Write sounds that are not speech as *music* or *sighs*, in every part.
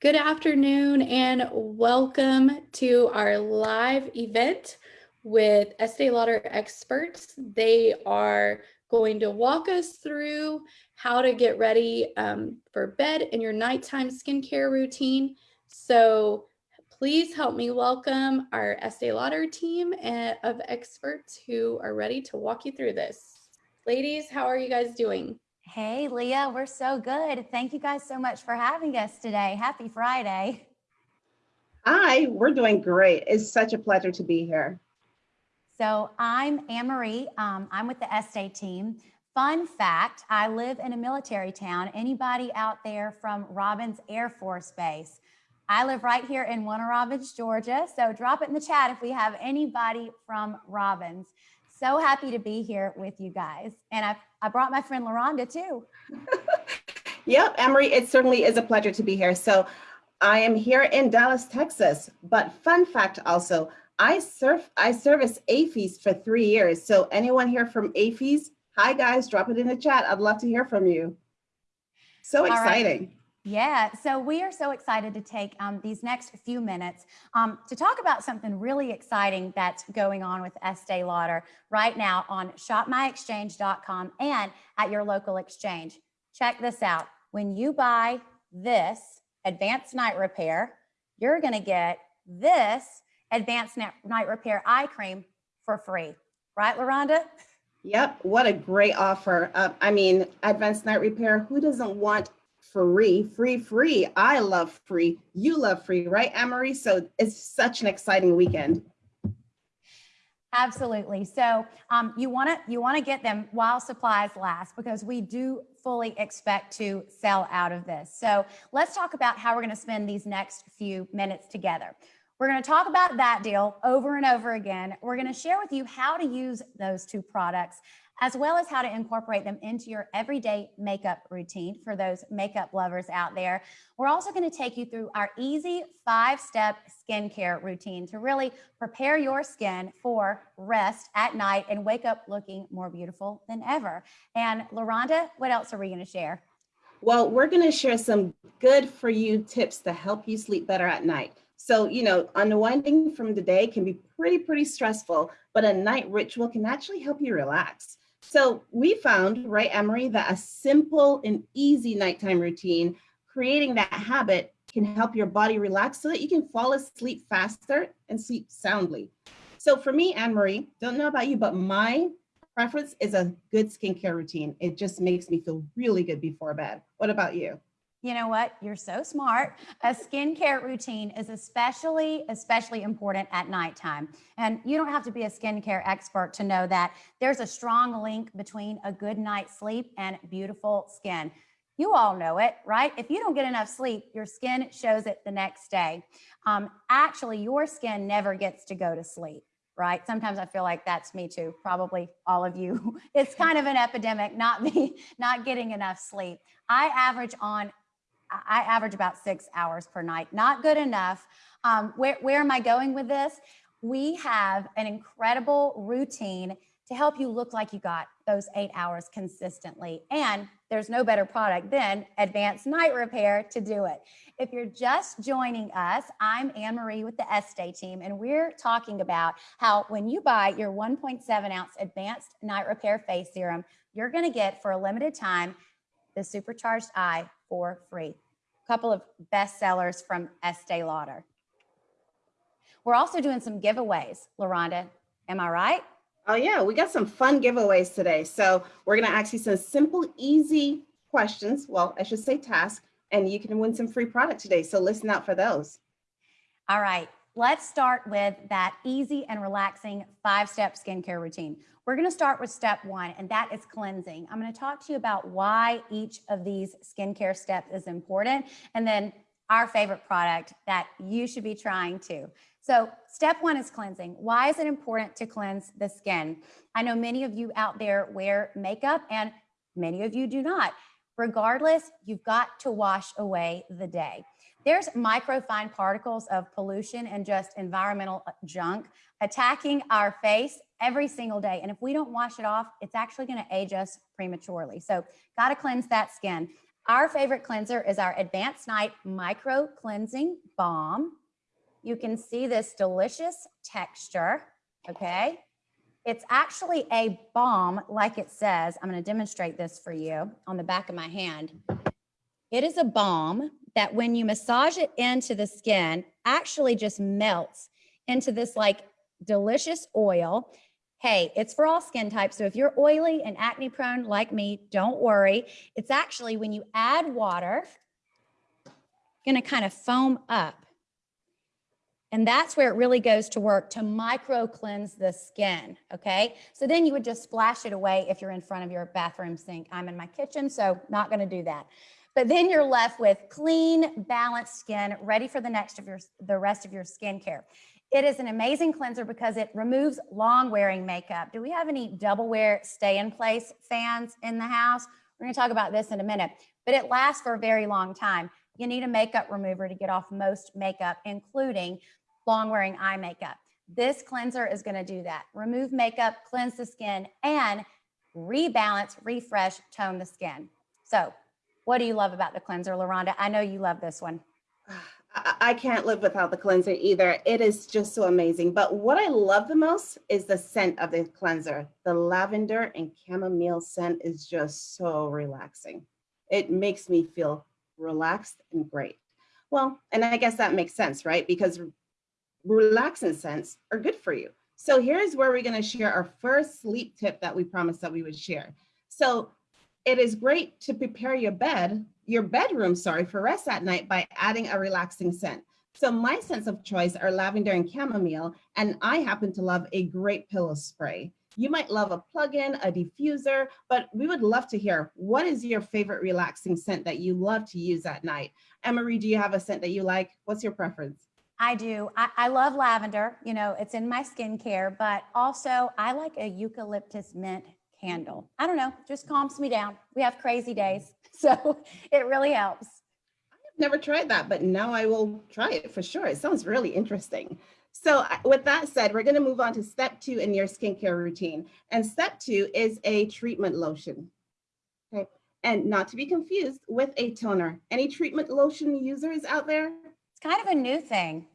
Good afternoon and welcome to our live event with Estee Lauder experts. They are going to walk us through how to get ready um, for bed and your nighttime skincare routine. So please help me welcome our Estee Lauder team eh, of experts who are ready to walk you through this. Ladies, how are you guys doing? Hey, Leah, we're so good. Thank you guys so much for having us today. Happy Friday. Hi, we're doing great. It's such a pleasure to be here. So I'm Anne-Marie. Um, I'm with the Estee team. Fun fact, I live in a military town. Anybody out there from Robins Air Force Base? I live right here in Warner Robins, Georgia. So drop it in the chat if we have anybody from Robins. So happy to be here with you guys. And I, I brought my friend LaRonda too. *laughs* yep, Emery, it certainly is a pleasure to be here. So I am here in Dallas, Texas. But fun fact also, I serve I service AAFES for three years. So anyone here from AAFES, hi guys, drop it in the chat. I'd love to hear from you. So exciting. Yeah, so we are so excited to take um, these next few minutes um, to talk about something really exciting that's going on with Estee Lauder right now on shopmyexchange.com and at your local exchange. Check this out. When you buy this advanced night repair, you're going to get this advanced night repair eye cream for free. Right, LaRonda? Yep, what a great offer. Uh, I mean, advanced night repair, who doesn't want free, free, free. I love free. You love free, right, Amory? So it's such an exciting weekend. Absolutely. So um, you want to you want to get them while supplies last because we do fully expect to sell out of this. So let's talk about how we're going to spend these next few minutes together. We're going to talk about that deal over and over again. We're going to share with you how to use those two products as well as how to incorporate them into your everyday makeup routine for those makeup lovers out there. We're also going to take you through our easy five-step skincare routine to really prepare your skin for rest at night and wake up looking more beautiful than ever. And LaRonda, what else are we going to share? Well, we're going to share some good for you tips to help you sleep better at night. So, you know, unwinding from the day can be pretty, pretty stressful, but a night ritual can actually help you relax. So we found, right, Emery, that a simple and easy nighttime routine, creating that habit can help your body relax so that you can fall asleep faster and sleep soundly. So for me, Anne-Marie, don't know about you, but my preference is a good skincare routine. It just makes me feel really good before bed. What about you? You know what? You're so smart. A skincare routine is especially, especially important at nighttime. And you don't have to be a skincare expert to know that there's a strong link between a good night's sleep and beautiful skin. You all know it, right? If you don't get enough sleep, your skin shows it the next day. Um, actually, your skin never gets to go to sleep right? Sometimes I feel like that's me too, probably all of you. *laughs* It's kind of an epidemic, not me, *laughs* not getting enough sleep. I average on I average about six hours per night. Not good enough. Um, where, where am I going with this? We have an incredible routine to help you look like you got those eight hours consistently. And there's no better product than Advanced Night Repair to do it. If you're just joining us, I'm Anne-Marie with the Estee team, and we're talking about how when you buy your 1.7 ounce Advanced Night Repair Face Serum, you're gonna get for a limited time the Supercharged Eye for free. A couple of bestsellers from Estee Lauder. We're also doing some giveaways, LaRonda. Am I right? Oh yeah, we got some fun giveaways today. So we're gonna ask you some simple, easy questions. Well, I should say tasks, and you can win some free product today. So listen out for those. All right, let's start with that easy and relaxing five-step skincare routine. We're gonna start with step one, and that is cleansing. I'm gonna talk to you about why each of these skincare steps is important, and then our favorite product that you should be trying to. So step one is cleansing. Why is it important to cleanse the skin? I know many of you out there wear makeup and many of you do not. Regardless, you've got to wash away the day. There's microfine particles of pollution and just environmental junk attacking our face every single day. And if we don't wash it off, it's actually gonna age us prematurely. So gotta cleanse that skin. Our favorite cleanser is our Advanced Night Micro Cleansing Balm. You can see this delicious texture, okay? It's actually a balm, like it says. I'm gonna demonstrate this for you on the back of my hand. It is a balm that when you massage it into the skin, actually just melts into this like delicious oil. Hey, it's for all skin types. So if you're oily and acne prone like me, don't worry. It's actually when you add water, gonna kind of foam up. And that's where it really goes to work to micro cleanse the skin. Okay. So then you would just splash it away if you're in front of your bathroom sink. I'm in my kitchen, so not going to do that. But then you're left with clean, balanced skin, ready for the next of your the rest of your skincare. It is an amazing cleanser because it removes long wearing makeup. Do we have any double wear stay in place fans in the house? We're going to talk about this in a minute, but it lasts for a very long time. You need a makeup remover to get off most makeup, including long wearing eye makeup. This cleanser is going to do that. Remove makeup, cleanse the skin, and rebalance, refresh, tone the skin. So, what do you love about the cleanser, LaRonda? I know you love this one. *sighs* *sighs* *sighs* I, can't live without the cleanser either. It is just so amazing. But what I love the most is the scent of the cleanser. The lavender and chamomile scent is just so relaxing. It makes me feel relaxed and great. Well, and I guess that makes sense, right? Because relaxing scents are good for you. So here's where we're going to share our first sleep tip that we promised that we would share. So it is great to prepare your bed, your bedroom, sorry, for rest at night by adding a relaxing scent. So my scents of choice are lavender and chamomile, and I happen to love a great pillow spray. You might love a plug-in, a diffuser, but we would love to hear what is your favorite relaxing scent that you love to use at night? Emery, do you have a scent that you like? What's your preference? I do. I, I, love lavender. You know, it's in my skincare, but also I like a eucalyptus mint candle. I don't know, just calms me down. We have crazy days, *laughs* so it really helps. I've never tried that, but now I will try it for sure. It sounds really interesting. So with that said, we're going to move on to step two in your skincare routine. And step two is a treatment lotion. Okay. And not to be confused with a toner. Any treatment lotion users out there? It's kind of a new thing.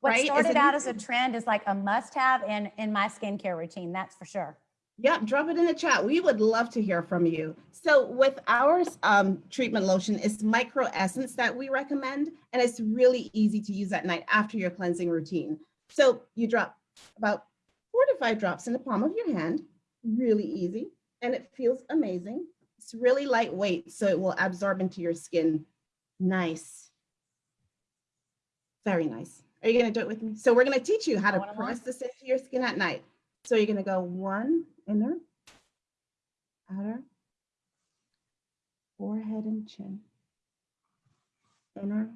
What right? started out as a trend is like a must have in, in my skincare routine, that's for sure. Yep, drop it in the chat. We would love to hear from you. So with our um, treatment lotion, it's micro essence that we recommend, and it's really easy to use at night after your cleansing routine. So you drop about four to five drops in the palm of your hand, really easy, and it feels amazing. It's really lightweight, so it will absorb into your skin nice very nice. Are you going to do it with me? So we're going to teach you how to press this into your skin at night. So you're going to go one inner, outer, forehead and chin, inner,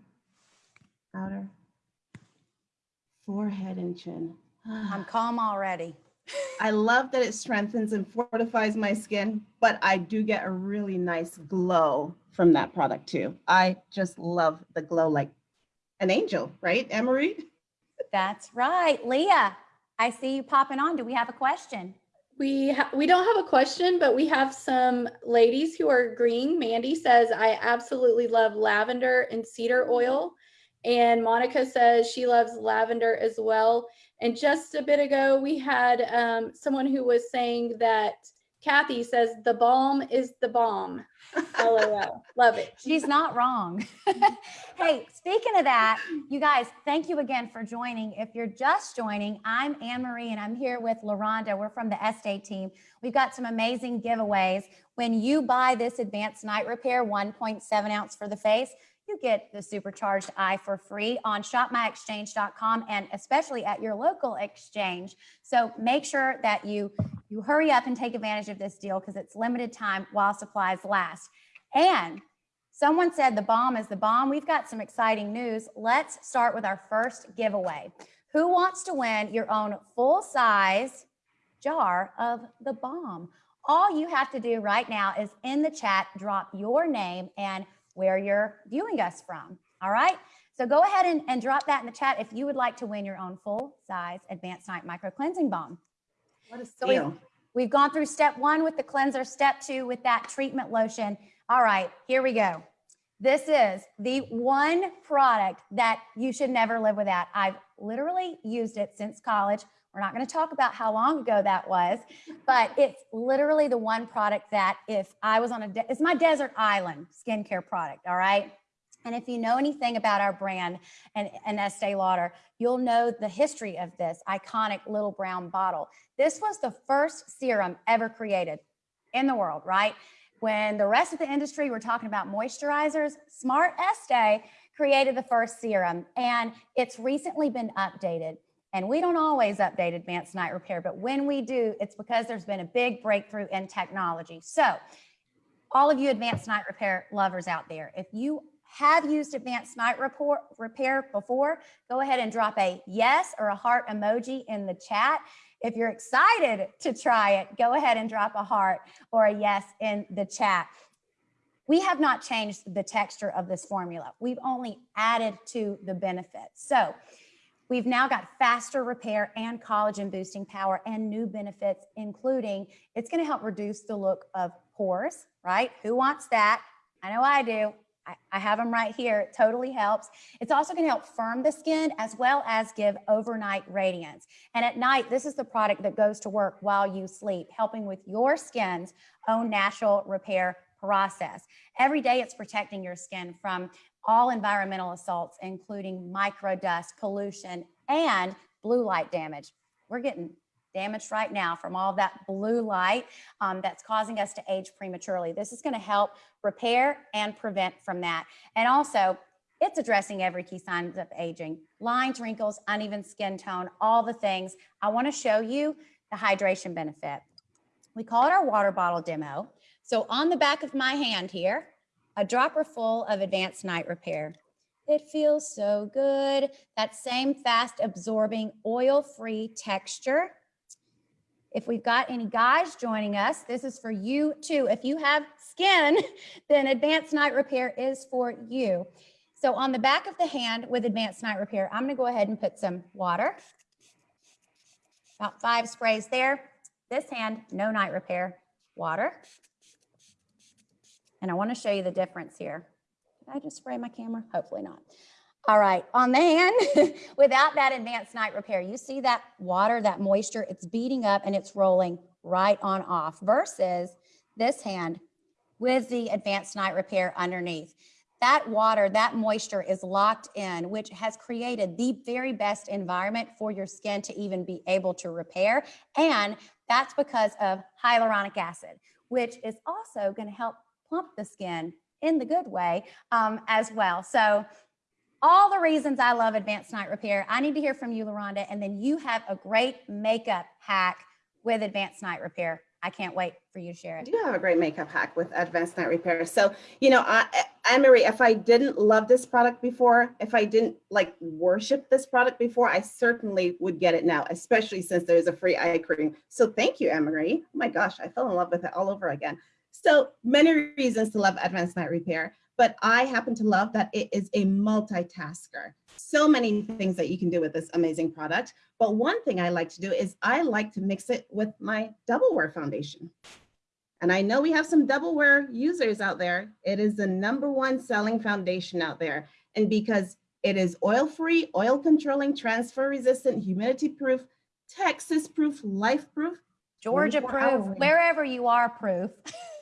outer, forehead and chin. I'm calm already. I love that it strengthens and fortifies my skin, but I do get a really nice glow from that product too. I just love the glow like an angel, right, Emery? That's right. Leah, I see you popping on. Do we have a question? We we don't have a question, but we have some ladies who are agreeing. Mandy says, I absolutely love lavender and cedar oil. And Monica says she loves lavender as well. And just a bit ago, we had um, someone who was saying that Kathy says the balm is the bomb. LOL. Love it. She's not wrong. *laughs* hey, speaking of that, you guys, thank you again for joining. If you're just joining, I'm Anne Marie and I'm here with LaRonda. We're from the Estee team. We've got some amazing giveaways. When you buy this advanced night repair, 1.7 ounce for the face, you get the supercharged eye for free on shopmyexchange.com and especially at your local exchange. So make sure that you you hurry up and take advantage of this deal because it's limited time while supplies last. And someone said the balm is the bomb. We've got some exciting news. Let's start with our first giveaway. Who wants to win your own full size jar of the balm? All you have to do right now is in the chat, drop your name and where you're viewing us from. All right. So go ahead and, and drop that in the chat if you would like to win your own full size advanced night micro cleansing balm. What a so we've, we've gone through step one with the cleanser, step two with that treatment lotion. All right, here we go. This is the one product that you should never live without. I've literally used it since college. We're not going to talk about how long ago that was, but it's literally the one product that if I was on a, it's my desert island skincare product. All right. And if you know anything about our brand and, and Estee Lauder, you'll know the history of this iconic little brown bottle. This was the first serum ever created in the world, right? When the rest of the industry were talking about moisturizers, Smart Estee created the first serum and it's recently been updated. And we don't always update advanced night repair, but when we do, it's because there's been a big breakthrough in technology. So all of you advanced night repair lovers out there, if you have used advanced night report, repair before, go ahead and drop a yes or a heart emoji in the chat. If you're excited to try it, go ahead and drop a heart or a yes in the chat. We have not changed the texture of this formula. We've only added to the benefits. So we've now got faster repair and collagen boosting power and new benefits, including it's gonna help reduce the look of pores, right? Who wants that? I know I do. I, I have them right here. It totally helps. It's also going to help firm the skin as well as give overnight radiance. And at night, this is the product that goes to work while you sleep, helping with your skin's own natural repair process. Every day, it's protecting your skin from all environmental assaults, including micro dust, pollution, and blue light damage. We're getting damaged right now from all that blue light um, that's causing us to age prematurely. This is going to help repair and prevent from that. And also, it's addressing every key signs of aging lines, wrinkles, uneven skin tone, all the things. I want to show you the hydration benefit. We call it our water bottle demo. So, on the back of my hand here, a dropper full of advanced night repair. It feels so good. That same fast absorbing oil free texture if we've got any guys joining us, this is for you too. If you have skin, *laughs* then Advanced Night Repair is for you. So on the back of the hand with Advanced Night Repair, I'm gonna go ahead and put some water. About five sprays there. This hand, no night repair, water. And I wanna show you the difference here. Did I just spray my camera? Hopefully not. All right, on the hand, *laughs* without that advanced night repair, you see that water, that moisture, it's beating up and it's rolling right on off versus this hand with the advanced night repair underneath. That water, that moisture is locked in, which has created the very best environment for your skin to even be able to repair. And that's because of hyaluronic acid, which is also gonna help plump the skin in the good way um, as well. So all the reasons I love advanced night repair. I need to hear from you, LaRonda, and then you have a great makeup hack with advanced night repair. I can't wait for you to share it. I do have a great makeup hack with advanced night repair. So, you know, I, if I didn't love this product before, if I didn't like worship this product before, I certainly would get it now, especially since there's a free eye cream. So thank you, Marie. Oh my gosh, I fell in love with it all over again. So many reasons to love advanced night repair but I happen to love that it is a multitasker. So many things that you can do with this amazing product. But one thing I like to do is I like to mix it with my double wear foundation. And I know we have some double wear users out there. It is the number one selling foundation out there. And because it is oil free, oil controlling, transfer resistant, humidity proof, Texas proof, life proof, Georgia proof, wherever you are proof. *laughs*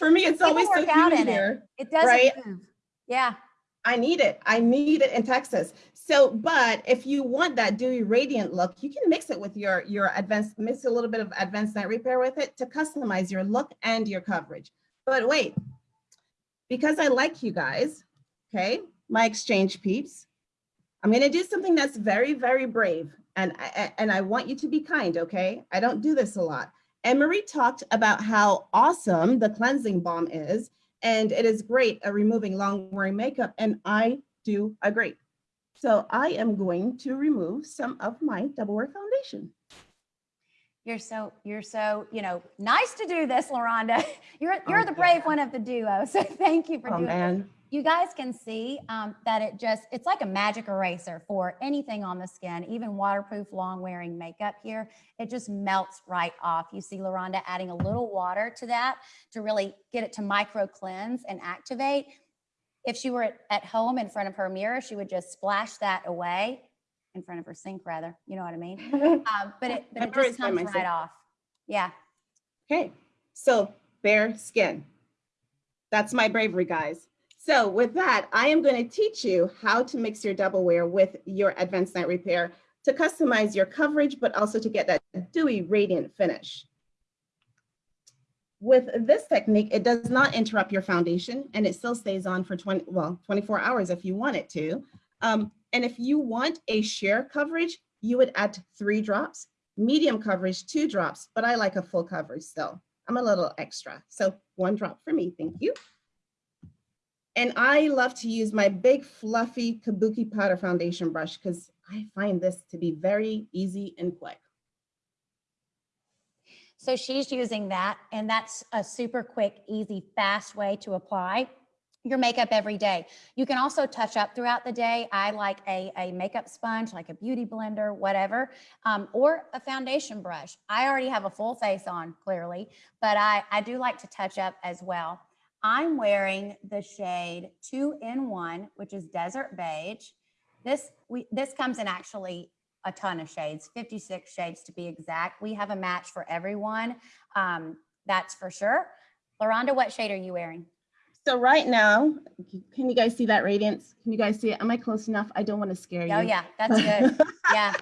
For me, it's always so out in here. It, it doesn't right? move. Yeah. I need it. I need it in Texas. So, but if you want that dewy radiant look, you can mix it with your your advanced, mix a little bit of advanced night repair with it to customize your look and your coverage. But wait, because I like you guys, okay, my exchange peeps, I'm gonna do something that's very, very brave. And I, and I want you to be kind, okay? I don't do this a lot. Anne-Marie talked about how awesome the cleansing balm is, and it is great at removing long wearing makeup, and I do agree. So I am going to remove some of my double wear foundation. You're so, you're so, you know, nice to do this, LaRonda. *laughs* You're, you're oh, the brave yeah. one of the duo. *laughs* So thank you for oh, doing man. it you guys can see um, that it just, it's like a magic eraser for anything on the skin, even waterproof, long wearing makeup here. It just melts right off. You see LaRonda adding a little water to that to really get it to micro cleanse and activate. If she were at- at home in front of her mirror, she would just splash that away in front of her sink rather, you know what I mean? *laughs* Um, but it, but it *laughs* just find comes myself- right off. Yeah. Okay, so bare skin. That's my bravery, guys. So with that, I am going to teach you how to mix your double wear with your advanced night repair to customize your coverage, but also to get that dewy, radiant finish. With this technique, it does not interrupt your foundation and it still stays on for 20, well, 24 hours if you want it to. Um, and if you want a sheer coverage, you would add three drops, medium coverage, two drops, but I like a full coverage still. I'm a little extra. So one drop for me, thank you. And I love to use my big fluffy Kabuki powder foundation brush because I find this to be very easy and quick. So she's using that and that's a super quick, easy, fast way to apply your makeup every day. You can also touch up throughout the day. I like a, a makeup sponge, like a beauty blender, whatever, um, or a foundation brush. I already have a full face on clearly, but I, I do like to touch up as well. I'm wearing the shade two in one, which is desert beige. This, we, this comes in actually a ton of shades, 56 shades to be exact. We have a match for everyone. Um, that's for sure. LaRonda, what shade are you wearing? So right now, can you guys see that radiance? Can you guys see it? Am I close enough? I don't want to scare you. Oh yeah, that's good. *laughs* Yeah.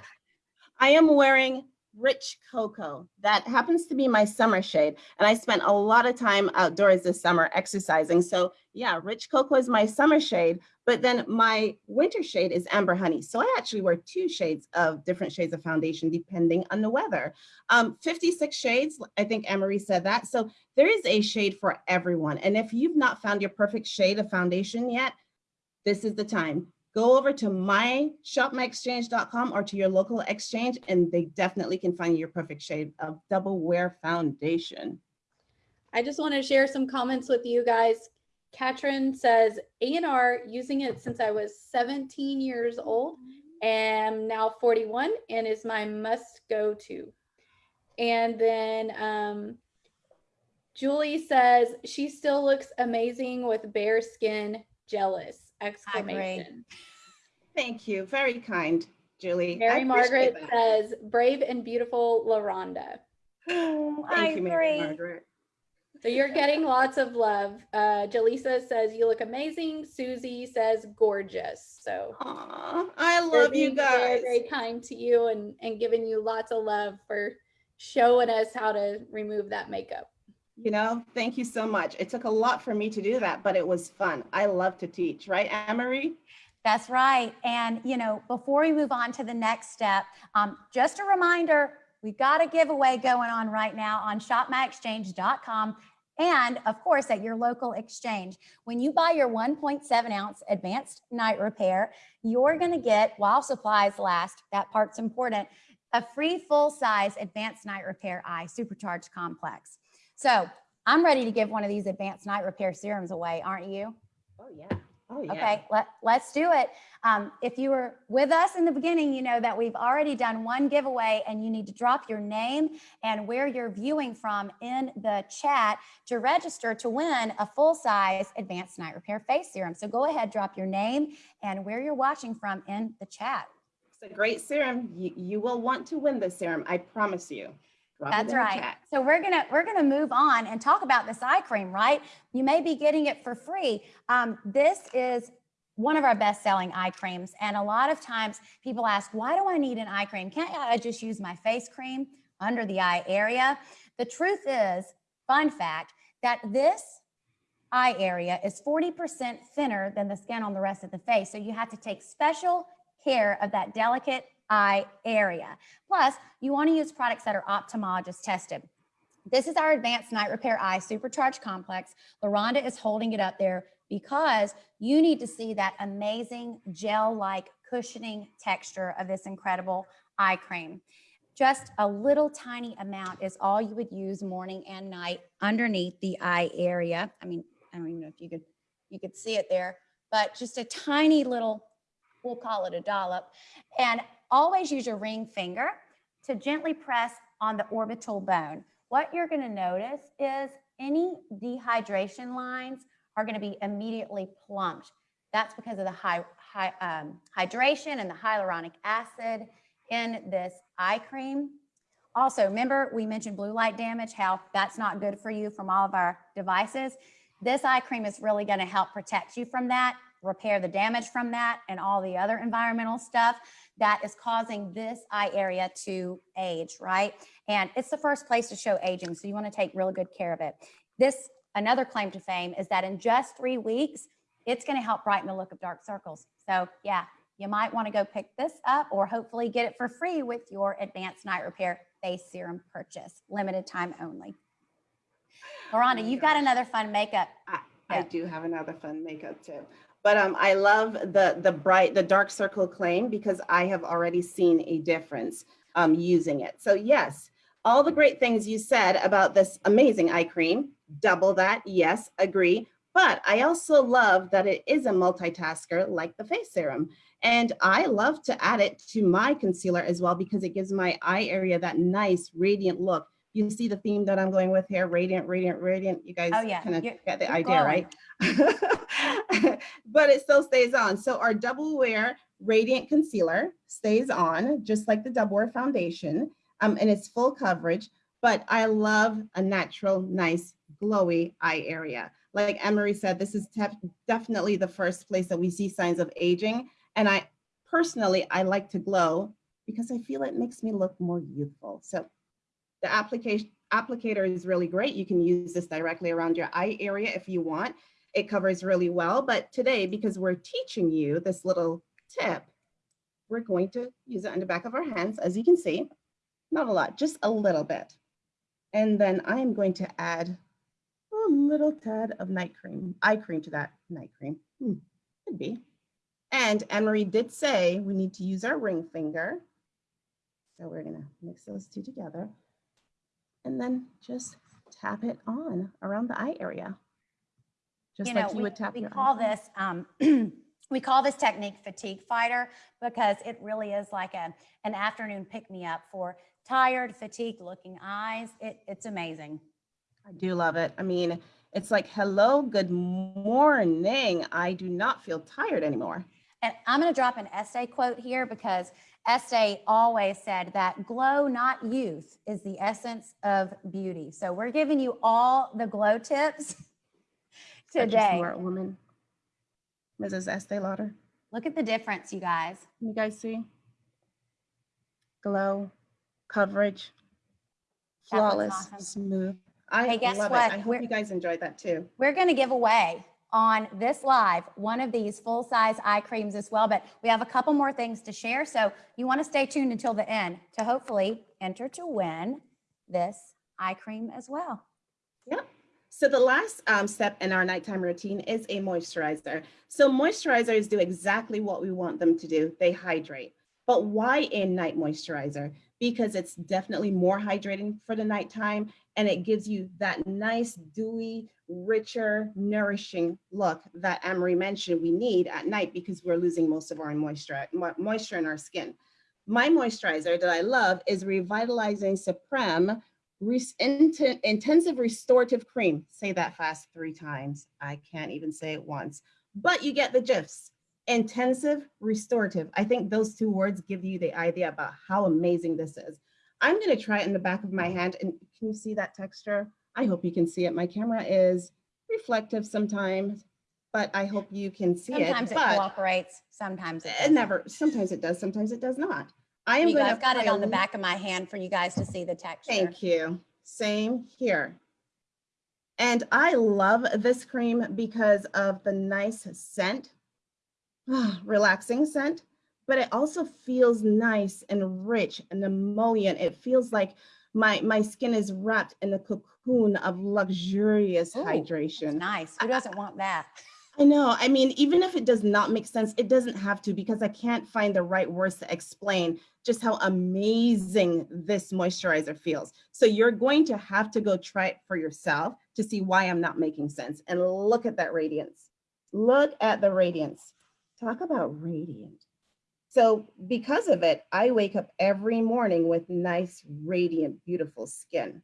I am wearing Rich Cocoa. That happens to be my summer shade. And I spent a lot of time outdoors this summer exercising. So yeah, Rich Cocoa is my summer shade, but then my winter shade is Amber Honey. So I actually wear two shades of different shades of foundation depending on the weather. Um, 56 shades, I think Emery said that. So there is a shade for everyone. And if you've not found your perfect shade of foundation yet, this is the time go over to my myshopmyexchange.com or to your local exchange and they definitely can find your perfect shade of double wear foundation. I just want to share some comments with you guys. Katrin says ANR using it since I was 17 years old am now 41 and is my must go to. And then um, Julie says she still looks amazing with bare skin jealous exclamation. Thank you. Very kind, Julie. Mary Margaret that. says brave and beautiful LaRonda. Oh, I Thank you, Mary agree. Margaret. So you're getting lots of love. Uh, Jaleesa says you look amazing. Susie says gorgeous. So Aw, I love you being Very, guys. very kind to you and, and giving you lots of love for showing us how to remove that makeup. You know, thank you so much. It took a lot for me to do that, but it was fun. I love to teach, right, Anne-Marie? That's right. And, you know, before we move on to the next step, um, just a reminder, we've got a giveaway going on right now on shopmyexchange.com and of course at your local exchange. When you buy your 1.7 ounce advanced night repair, you're going to get, while supplies last, that part's important, a free full size advanced night repair eye supercharged complex. So I'm ready to give one of these advanced night repair serums away, aren't you? Oh, yeah. Oh, yeah. Okay, let, let's do it. Um, if you were with us in the beginning, you know that we've already done one giveaway and you need to drop your name and where you're viewing from in the chat to register to win a full-size advanced night repair face serum. So go ahead, drop your name and where you're watching from in the chat. It's a great serum. You, you will want to win this serum. I promise you. That's right. chat. So we're gonna we're gonna move on and talk about this eye cream, right? You may be getting it for free. Um, this is one of our best selling eye creams, and a lot of times people ask, "Why do I need an eye cream? Can't I just use my face cream under the eye area?" The truth is, fun fact, that this eye area is 40% thinner than the skin on the rest of the face. So you have to take special care of that delicate eye area. Plus, you want to use products that are ophthalmologist tested. This is our advanced night repair eye supercharged complex. LaRonda is holding it up there because you need to see that amazing gel-like cushioning texture of this incredible eye cream. Just a little tiny amount is all you would use morning and night underneath the eye area. I mean, I don't even know if you could, you could see it there, but just a tiny little, we'll call it a dollop. And always use your ring finger to gently press on the orbital bone. What you're gonna notice is any dehydration lines are going to be immediately plumped. That's because of the high, high um, hydration and the hyaluronic acid in this eye cream. Also, remember we mentioned blue light damage, how that's not good for you from all of our devices. This eye cream is really going to help protect you from that, repair the damage from that, and all the other environmental stuff that is causing this eye area to age, right? And it's the first place to show aging, so you want to take really good care of it. This, another claim to fame, is that in just three weeks, it's going to help brighten the look of dark circles. So yeah, you might want to go pick this up or hopefully get it for free with your advanced night repair face serum purchase, limited time only. LaRonda, Oh you've got another fun makeup. I, I do have another fun makeup tip. But um, I love the the bright, the dark circle claim because I have already seen a difference um, using it. So yes, all the great things you said about this amazing eye cream, double that, yes, agree. But I also love that it is a multitasker like the face serum. And I love to add it to my concealer as well because it gives my eye area that nice radiant look. You see the theme that I'm going with here, radiant, radiant, radiant. You guys Oh, yeah. kind of get the idea, right? *laughs* but it still stays on. So our double wear radiant concealer stays on just like the double wear foundation um, and it's full coverage, but I love a natural, nice, glowy eye area. Like Emery said, this is definitely the first place that we see signs of aging. And I personally, I like to glow because I feel it makes me look more youthful. So the application applicator is really great. You can use this directly around your eye area if you want. It covers really well, but today, because we're teaching you this little tip, we're going to use it on the back of our hands, as you can see. Not a lot, just a little bit. And then I am going to add a little tad of night cream, eye cream to that night cream. Hmm, could be. And Anne-Marie did say we need to use our ring finger. So we're gonna mix those two together and then just tap it on around the eye area. Just you like know, you we, would tap we call eye. this um, *clears throat* we call this technique fatigue fighter because it really is like a an afternoon pick me up for tired, fatigued looking eyes. It, it's amazing. I do love it. I mean, it's like, hello, good morning. I do not feel tired anymore. And I'm going to drop an Estee quote here because Estee always said that glow, not youth, is the essence of beauty. So we're giving you all the glow tips *laughs* today. smart woman. Mrs. Estee Lauder. Look at the difference, you guys. Can you guys see? Glow, coverage, flawless, awesome. smooth. I Hey, guess love what? it. I hope We're- you guys enjoyed that too. We're going to give away on this live one of these full size eye creams as well, but we have a couple more things to share. So you want to stay tuned until the end to hopefully enter to win this eye cream as well. Yep. So the last um, step in our nighttime routine is a moisturizer. So moisturizers do exactly what we want them to do. They hydrate. But why a night moisturizer? Because it's definitely more hydrating for the nighttime and it gives you that nice, dewy, richer, nourishing look that Amory mentioned we need at night because we're losing most of our moisture, moisture in our skin. My moisturizer that I love is Revitalizing Supreme intensive restorative cream. Say that fast three times. I can't even say it once, but you get the gifs. Intensive restorative. I think those two words give you the idea about how amazing this is. I'm going to try it in the back of my mm-hmm. hand. And can you see that texture? I hope you can see it. My camera is reflective sometimes, but I hope you can see Sometimes it. Sometimes it cooperates, sometimes it eh, it doesn't. never, sometimes it does, sometimes it does not. I am You going to guys got it on the back of my hand for you guys to see the texture. Thank you. Same here. And I love this cream because of the nice scent, *sighs* relaxing scent, but it also feels nice and rich and emollient. It feels like my, my skin is wrapped in a cocoon of luxurious Ooh, hydration. Nice. Who doesn't want that? I know. I mean, even if it does not make sense, it doesn't have to because I can't find the right words to explain just how amazing this moisturizer feels. So you're going to have to go try it for yourself to see why I'm not making sense. And look at that radiance. Look at the radiance. Talk about radiant. So because of it, I wake up every morning with nice, radiant, beautiful skin.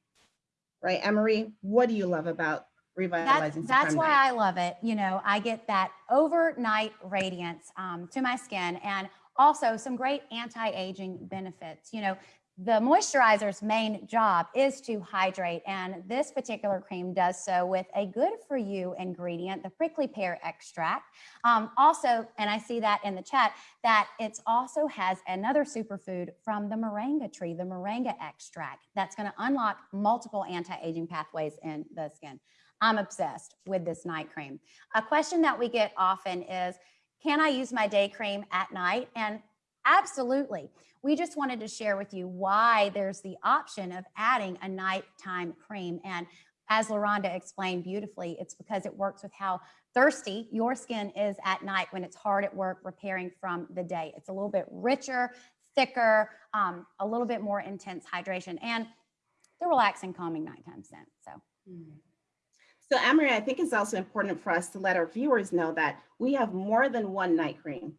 Right, Emery? What do you love about revitalizing. That's, that's why I love it. You know, I get that overnight radiance um, to my skin and also some great anti-aging benefits. You know, the moisturizer's main job is to hydrate and this particular cream does so with a good for you ingredient, the prickly pear extract. Um, also, and I see that in the chat, that it also has another superfood from the moringa tree, the moringa extract that's gonna unlock multiple anti-aging pathways in the skin. I'm obsessed with this night cream. A question that we get often is, can I use my day cream at night? And absolutely. We just wanted to share with you why there's the option of adding a nighttime cream. And as LaRonda explained beautifully, it's because it works with how thirsty your skin is at night when it's hard at work repairing from the day. It's a little bit richer, thicker, um, a little bit more intense hydration, and the relaxing, calming nighttime scent. So. Mm. So Amory, I think it's also important for us to let our viewers know that we have more than one night cream.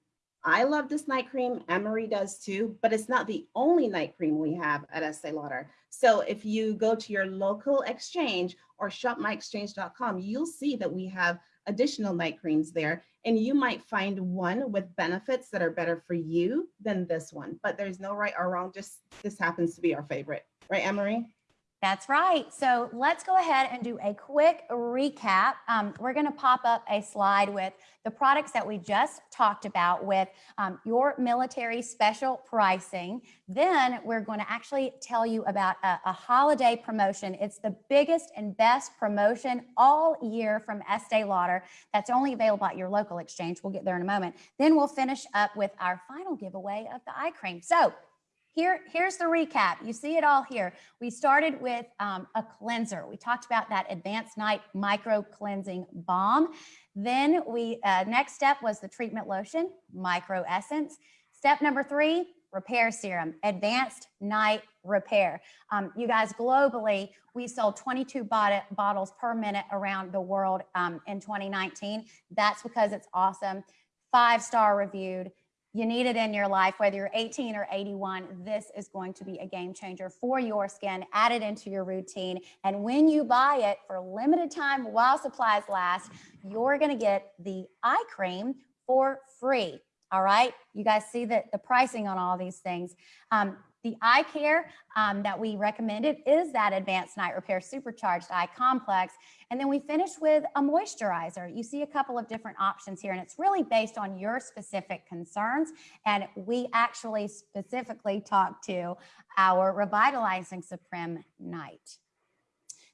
I love this night cream, Amory does too, but it's not the only night cream we have at Estee Lauder. So if you go to your local exchange or shopmyexchange.com, you'll see that we have additional night creams there and you might find one with benefits that are better for you than this one, but there's no right or wrong, just this happens to be our favorite, right, Amory? That's right. So let's go ahead and do a quick recap. Um, we're going to pop up a slide with the products that we just talked about with um, your military special pricing. Then we're going to actually tell you about a, a holiday promotion. It's the biggest and best promotion all year from Estee Lauder that's only available at your local exchange. We'll get there in a moment. Then we'll finish up with our final giveaway of the eye cream. So here, here's the recap. You see it all here. We started with um, a cleanser. We talked about that advanced night micro cleansing balm. Then we, uh, next step was the treatment lotion, micro essence. Step number three, repair serum, advanced night repair. Um, you guys globally, we sold 22 bot bottles per minute around the world um, in 2019. That's because it's awesome. Five star reviewed you need it in your life, whether you're 18 or 81, this is going to be a game changer for your skin. Add it into your routine. And when you buy it for limited time while supplies last, you're gonna get the eye cream for free. All right, you guys see that the pricing on all these things. Um, the eye care um, that we recommended is that advanced night repair supercharged eye complex. And then we finish with a moisturizer. You see a couple of different options here and it's really based on your specific concerns. And we actually specifically talked to our revitalizing Supreme night.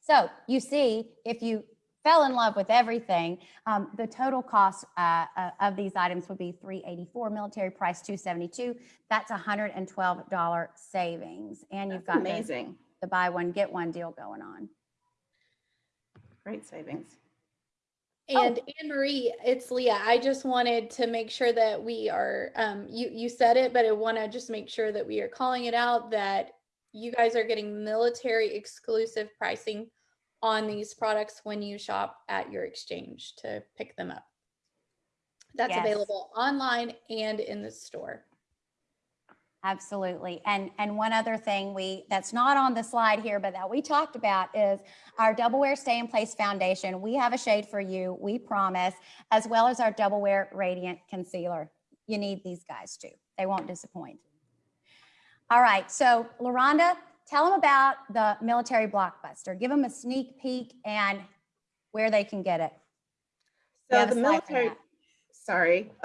So you see, if you fell in love with everything, um, the total cost uh, uh, of these items would be 384 military price 272 that's $112 savings and you've That's got amazing. the buy one get one deal going on Great savings. And Anne Marie, it's Leah. I just wanted to make sure that we are, um, you, you said it, but I want to just make sure that we are calling it out that you guys are getting military exclusive pricing on these products when you shop at your exchange to pick them up. That's Yes. available online and in the store. Absolutely. And and one other thing we that's not on the slide here, but that we talked about is our Double Wear Stay in Place Foundation. We have a shade for you, we promise, as well as our Double Wear Radiant Concealer. You need these guys too. They won't disappoint. All right. So LaRonda, tell them about the military blockbuster. Give them a sneak peek and where they can get it. So the military, sorry. *laughs*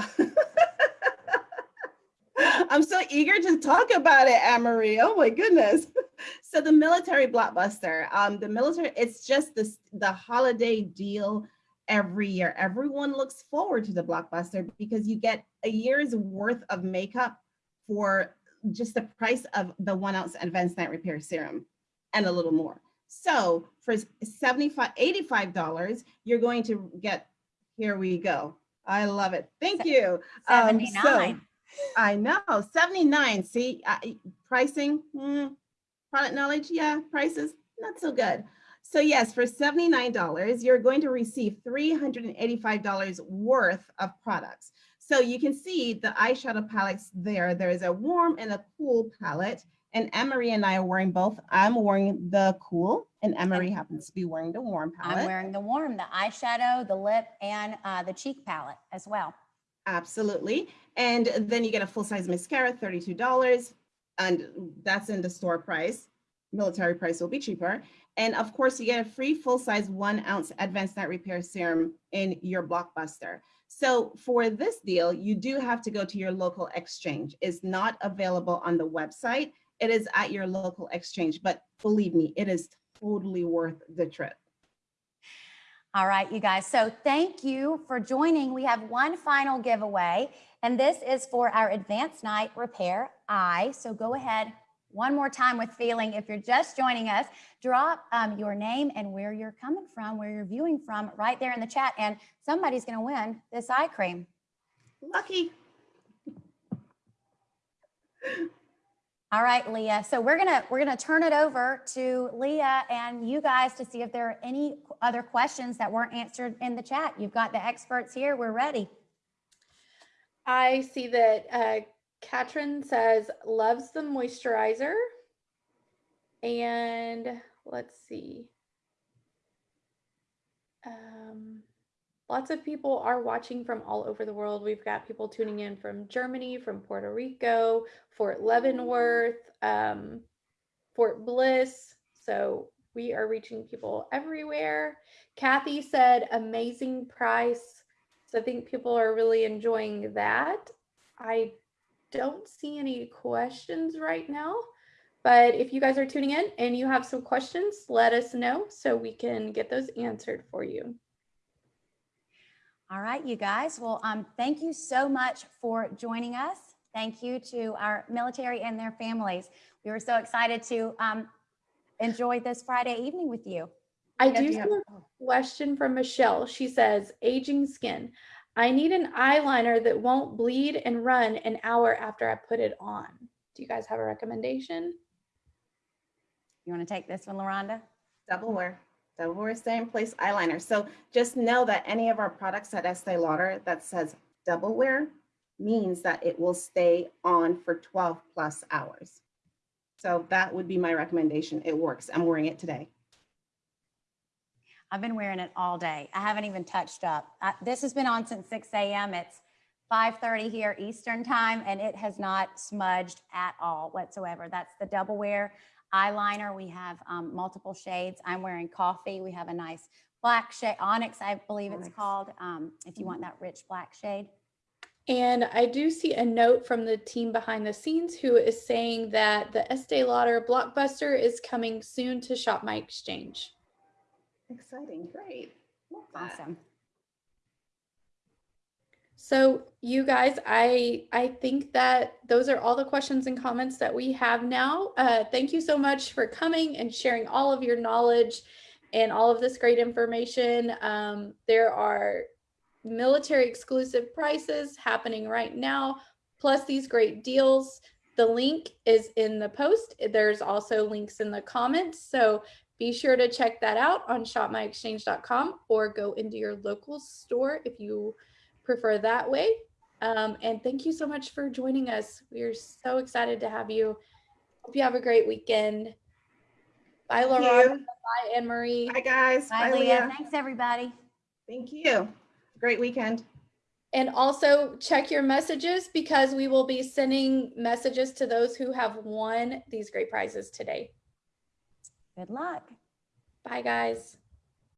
I'm so eager to talk about it, Anne-Marie. Oh my goodness. *laughs* So the military blockbuster, um, the military, it's just this, the holiday deal every year. Everyone looks forward to the blockbuster because you get a year's worth of makeup for just the price of the one ounce advanced night repair serum and a little more. So for 75, $85, you're going to get, here we go. I love it. Thank you. Um, so- 79. I know, 79. See, uh, pricing, hmm, product knowledge, yeah, prices, not so good. So yes, for $79, you're going to receive $385 worth of products. So you can see the eyeshadow palettes there. There is a warm and a cool palette. And Anne-Marie and I are wearing both. I'm wearing the cool And Emery happens to be wearing the warm palette. I'm wearing the warm, the eyeshadow, the lip, and uh, the cheek palette as well. Absolutely. And then you get a full-size mascara, $32. And that's in the store price. Military price will be cheaper. And of course, you get a free full-size one ounce advanced night repair serum in your blockbuster. So for this deal, you do have to go to your local exchange. It's not available on the website. It is at your local exchange, but believe me, it is totally worth the trip. All right, you guys. So thank you for joining. We have one final giveaway, and this is for our advanced night repair eye. So go ahead one more time with feeling. If you're just joining us, drop um, your name and where you're coming from, where you're viewing from right there in the chat. And somebody's going to win this eye cream. Lucky. All right, Leah. So we're gonna we're gonna turn it over to Leah and you guys to see if there are any other questions that weren't answered in the chat. You've got the experts here. We're ready. I see that uh, Katrin says loves the moisturizer. And let's see. Um, lots of people are watching from all over the world. We've got people tuning in from Germany, from Puerto Rico, Fort Leavenworth, um, Fort Bliss. So we are reaching people everywhere. Kathy said amazing price. So I think people are really enjoying that. I don't see any questions right now, but if you guys are tuning in and you have some questions, let us know so we can get those answered for you. All right, you guys. Well, um, thank you so much for joining us. Thank you to our military and their families. We were so excited to um, enjoy this Friday evening with you. I do see have- a question from Michelle. She says, aging skin. I need an eyeliner that won't bleed and run an hour after I put it on. Do you guys have a recommendation? You want to take this one, LaRonda? Double wear, double wear stay in place eyeliner. So just know that any of our products at Estee Lauder that says double wear means that it will stay on for 12 plus hours. So that would be my recommendation. It works. I'm wearing it today. I've been wearing it all day. I haven't even touched up. This has been on since 6 a.m. It's 5:30 here Eastern time, and it has not smudged at all whatsoever. That's the double wear eyeliner. We have um, multiple shades. I'm wearing coffee. We have a nice black shade, onyx, I believe it's Onyx. called. Um, if you want that rich black shade. And I do see a note from the team behind the scenes who is saying that the Estee Lauder Blockbuster is coming soon to Shop My Exchange. Exciting, great. Awesome. So you guys, I I think that those are all the questions and comments that we have now. Uh, thank you so much for coming and sharing all of your knowledge and all of this great information. Um, there are military exclusive prices happening right now, plus these great deals. The link is in the post. There's also links in the comments. So be sure to check that out on shopmyexchange.com or go into your local store if you prefer that way. Um, and thank you so much for joining us. We are so excited to have you. Hope you have a great weekend. Bye, Laura. Bye, Anne Marie. Bye, guys. Bye, Leah. Thanks, everybody. Thank you. Great weekend. And also check your messages because we will be sending messages to those who have won these great prizes today. Good luck. Bye, guys.